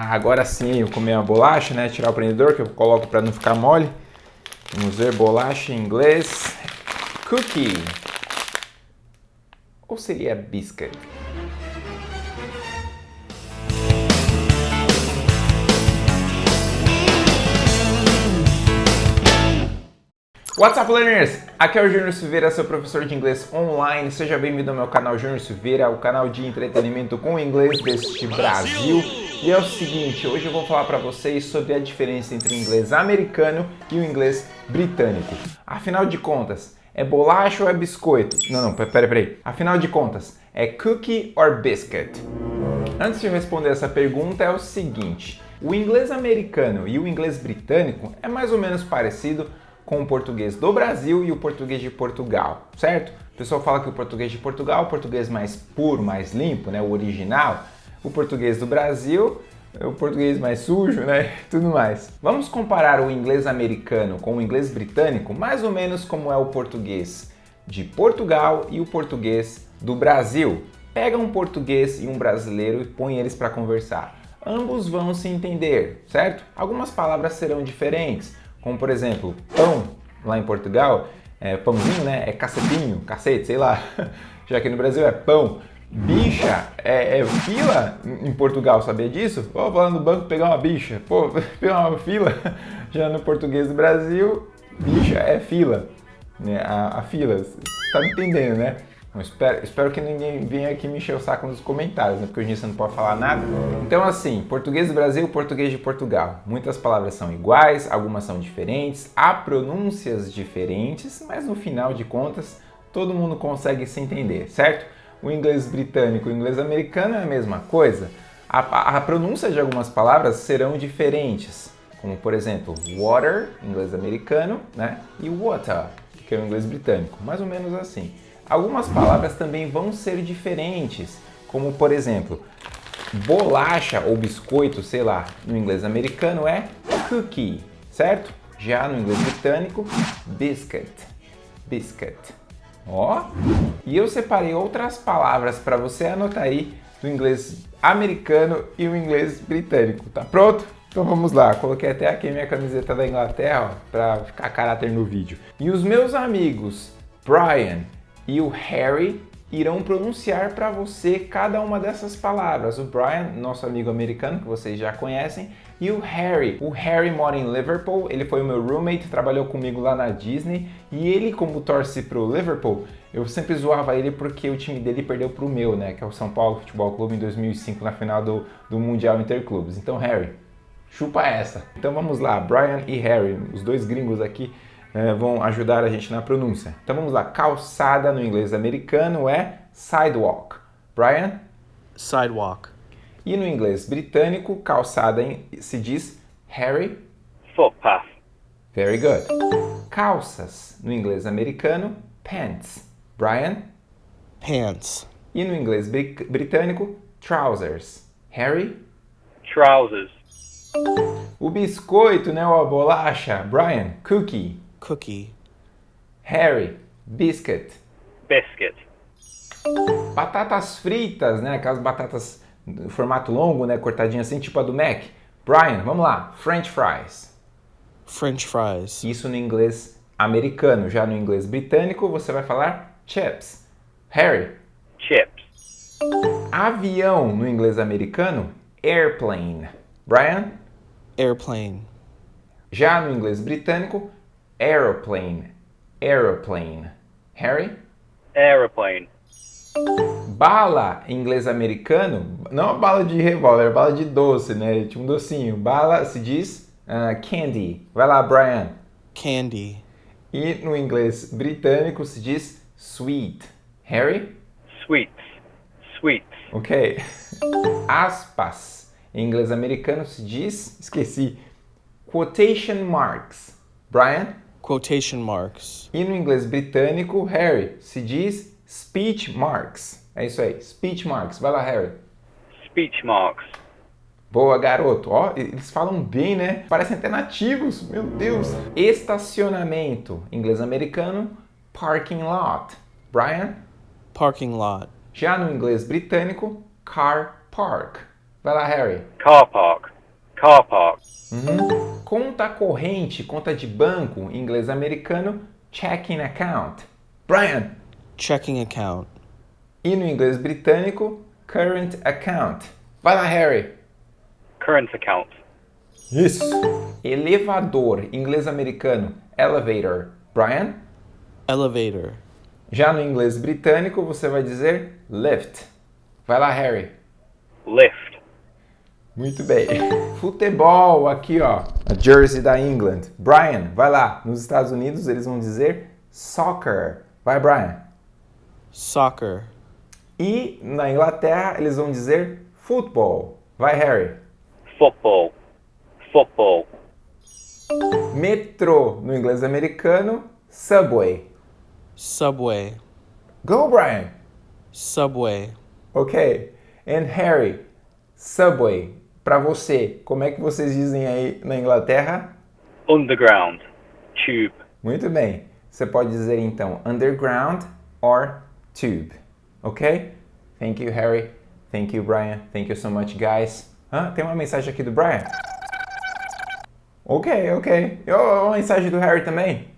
Ah, agora sim eu comer uma bolacha, né? Tirar o prendedor que eu coloco para não ficar mole. Vamos ver bolacha em inglês. Cookie. Ou seria biscuit? What's up, learners? Aqui é o Júnior Silveira, seu professor de inglês online. Seja bem-vindo ao meu canal Júnior Silveira, o canal de entretenimento com inglês deste Brasil. E é o seguinte, hoje eu vou falar para vocês sobre a diferença entre o inglês americano e o inglês britânico. Afinal de contas, é bolacha ou é biscoito? Não, não, peraí, peraí. Afinal de contas, é cookie or biscuit? Antes de responder essa pergunta é o seguinte, o inglês americano e o inglês britânico é mais ou menos parecido com o português do Brasil e o português de Portugal, certo? O pessoal fala que o português de Portugal é o português mais puro, mais limpo, né, o original. O português do Brasil o português mais sujo, né? Tudo mais. Vamos comparar o inglês americano com o inglês britânico, mais ou menos como é o português de Portugal e o português do Brasil. Pega um português e um brasileiro e põe eles para conversar. Ambos vão se entender, certo? Algumas palavras serão diferentes, como por exemplo, pão, lá em Portugal, é pãozinho, né? É cacetinho, cacete, sei lá. Já que no Brasil é pão. Bicha é, é fila em Portugal, sabia disso? Vou lá no banco pegar uma bicha. Pô, pegar uma fila. Já no português do Brasil, bicha é fila. Né? A, a fila, tá me entendendo, né? espero, espero que ninguém venha aqui me encher o saco nos comentários, né? porque hoje você não pode falar nada. Então assim, português do Brasil, português de Portugal. Muitas palavras são iguais, algumas são diferentes, há pronúncias diferentes, mas no final de contas, todo mundo consegue se entender, certo? O inglês britânico e o inglês americano é a mesma coisa. A, a, pronúncia de algumas palavras serão diferentes, como por exemplo, water, inglês americano, né? E water, que é o inglês britânico, mais ou menos assim. Algumas palavras também vão ser diferentes, como por exemplo, bolacha ou biscoito, sei lá, no inglês americano é cookie, certo? Já no inglês britânico, biscuit, biscuit. Ó, e eu separei outras palavras para você anotar aí do inglês americano e o inglês britânico, tá pronto? Então vamos lá, coloquei até aqui minha camiseta da Inglaterra para ficar caráter no vídeo. E os meus amigos Brian, e o Harry irão pronunciar para você cada uma dessas palavras. O Brian, nosso amigo americano, que vocês já conhecem, e o Harry. O Harry mora em Liverpool, ele foi o meu roommate, trabalhou comigo lá na Disney, e ele, como torce pro Liverpool, eu sempre zoava ele porque o time dele perdeu pro meu, né, que é o São Paulo Futebol Clube em 2005, na final do, do Mundial Interclubes. Então, Harry, chupa essa. Então vamos lá, Brian e Harry, os dois gringos aqui, vão ajudar a gente na pronúncia. Então vamos lá, calçada no inglês americano é sidewalk. Brian? Sidewalk. E no inglês britânico, calçada se diz Harry? Footpath. Very good. Calças no inglês americano, pants. Brian? Pants. E no inglês britânico, trousers. Harry? Trousers. O biscoito, né, ou a bolacha, Brian? Cookie. Cookie. Harry, biscuit. Biscuit. Batatas fritas, né? Aquelas batatas no formato longo, né? Cortadinha assim, tipo a do Mac. Brian, vamos lá. French fries. French fries. Isso no inglês americano. Já no inglês britânico, você vai falar chips. Harry. Chips. Avião no inglês americano, airplane. Brian. Airplane. Já no inglês britânico, Aeroplane. Aeroplane. Harry? Aeroplane. Bala em inglês americano, não a bala de revólver, bala de doce, né? Tipo um docinho. Bala se diz uh, candy. Vai lá, Brian. Candy. E no inglês britânico se diz sweet. Harry? Sweets. Sweets. Ok. Aspas. Em inglês americano se diz, esqueci, quotation marks. Brian? Quotation marks. E no inglês britânico, Harry, se diz speech marks. É isso aí, speech marks. Vai lá, Harry. Speech marks. Boa, garoto. Ó, eles falam bem, né? Parecem até nativos. Meu Deus. Estacionamento. Inglês americano, parking lot. Brian? Parking lot. Já no inglês britânico, car park. Vai lá, Harry. Car park. Car park. Uhum. Conta corrente, conta de banco, em inglês americano, checking account. Brian. Checking account. E no inglês britânico, current account. Vai lá, Harry. Current account. Isso. Elevador, em inglês americano, elevator. Brian. Elevator. Já no inglês britânico, você vai dizer lift. Vai lá, Harry. Lift. Muito bem. Futebol, aqui ó, a jersey da England. Brian, vai lá. Nos Estados Unidos eles vão dizer soccer. Vai, Brian. Soccer. E na Inglaterra eles vão dizer football. Vai, Harry. Football. Football. Metrô, no inglês americano, subway. Subway. Go, Brian. Subway. Ok. And Harry, subway. Para você, como é que vocês dizem aí na Inglaterra? Underground. Tube. Muito bem. Você pode dizer então underground or tube. Ok? Thank you, Harry. Thank you, Brian. Thank you so much, guys. Ah, tem uma mensagem aqui do Brian. Ok, ok. E uma mensagem do Harry também.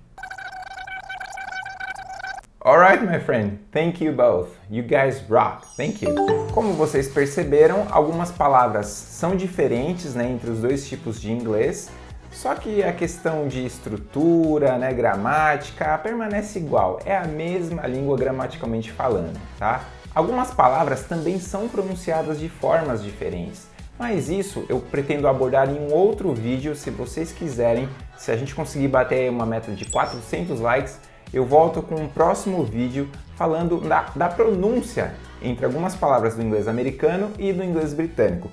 Alright, my friend. Thank you both. You guys rock. Thank you. Como vocês perceberam, algumas palavras são diferentes né, entre os dois tipos de inglês, só que a questão de estrutura, né, gramática, permanece igual. É a mesma língua gramaticalmente falando, tá? Algumas palavras também são pronunciadas de formas diferentes. Mas isso eu pretendo abordar em um outro vídeo, se vocês quiserem. Se a gente conseguir bater uma meta de 400 likes, eu volto com um próximo vídeo falando da, da pronúncia entre algumas palavras do inglês americano e do inglês britânico.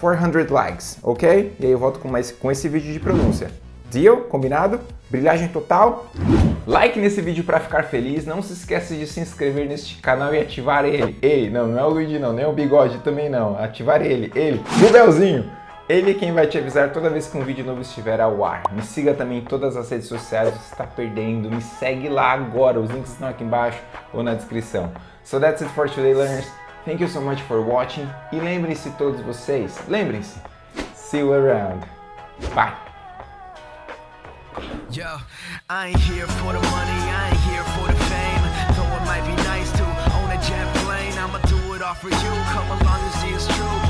400 likes, ok? E aí eu volto com, mais, com esse vídeo de pronúncia. Deal? Combinado? Brilhagem total? Like nesse vídeo para ficar feliz, não se esqueça de se inscrever neste canal e ativar ele. Ele, não, não é o Luigi não, nem o Bigode também não. Ativar ele, ele, o Belzinho. Ele é quem vai te avisar toda vez que um vídeo novo estiver ao ar. Me siga também em todas as redes sociais, você está perdendo. Me segue lá agora, os links estão aqui embaixo ou na descrição. So that's it for today, learners. Thank you so much for watching. E lembrem-se todos vocês, lembrem-se, see you around. Bye. Yo, I ain't here for the money, I ain't here for the fame. Though it might be nice to own a jet plane, I'ma do it all for you. Come along and see it's true,